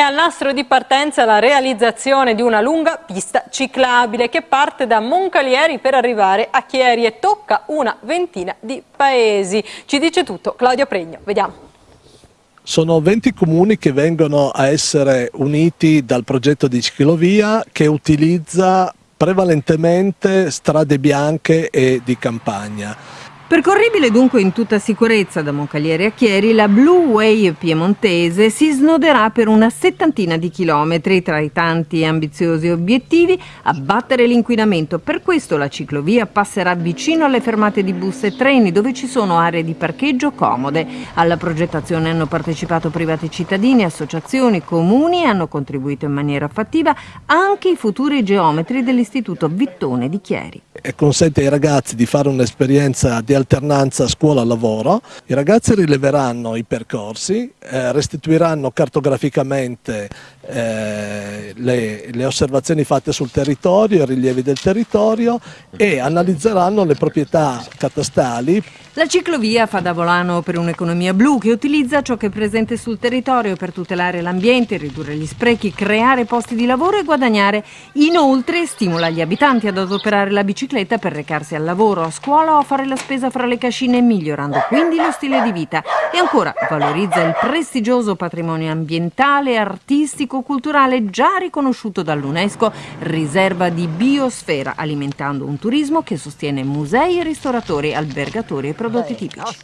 al nastro di partenza la realizzazione di una lunga pista ciclabile che parte da Moncalieri per arrivare a Chieri e tocca una ventina di paesi. Ci dice tutto Claudio Pregno, vediamo. Sono 20 comuni che vengono a essere uniti dal progetto di ciclovia che utilizza prevalentemente strade bianche e di campagna. Percorribile dunque in tutta sicurezza da Moncalieri a Chieri, la Blue Way piemontese si snoderà per una settantina di chilometri tra i tanti ambiziosi obiettivi abbattere l'inquinamento. Per questo la ciclovia passerà vicino alle fermate di bus e treni dove ci sono aree di parcheggio comode. Alla progettazione hanno partecipato privati cittadini, associazioni, comuni e hanno contribuito in maniera fattiva anche i futuri geometri dell'Istituto Vittone di Chieri. E consente ai ragazzi di fare un'esperienza di alternanza scuola-lavoro. I ragazzi rileveranno i percorsi, eh, restituiranno cartograficamente eh, le, le, osservazioni fatte sul territorio, i rilievi del territorio e analizzeranno le proprietà catastali. La ciclovia fa da volano per un'economia blu che utilizza ciò che è presente sul territorio per tutelare l'ambiente, ridurre gli sprechi, creare posti di lavoro e guadagnare. Inoltre stimola gli abitanti ad adoperare la bicicletta per recarsi al lavoro, a scuola o a fare la spesa fra le cascine, migliorando quindi lo stile di vita. E ancora valorizza il prestigioso patrimonio ambientale, artistico, culturale già riconosciuto dall'UNESCO riserva di biosfera, alimentando un turismo che sostiene musei, ristoratori, albergatori e prodotti tipici.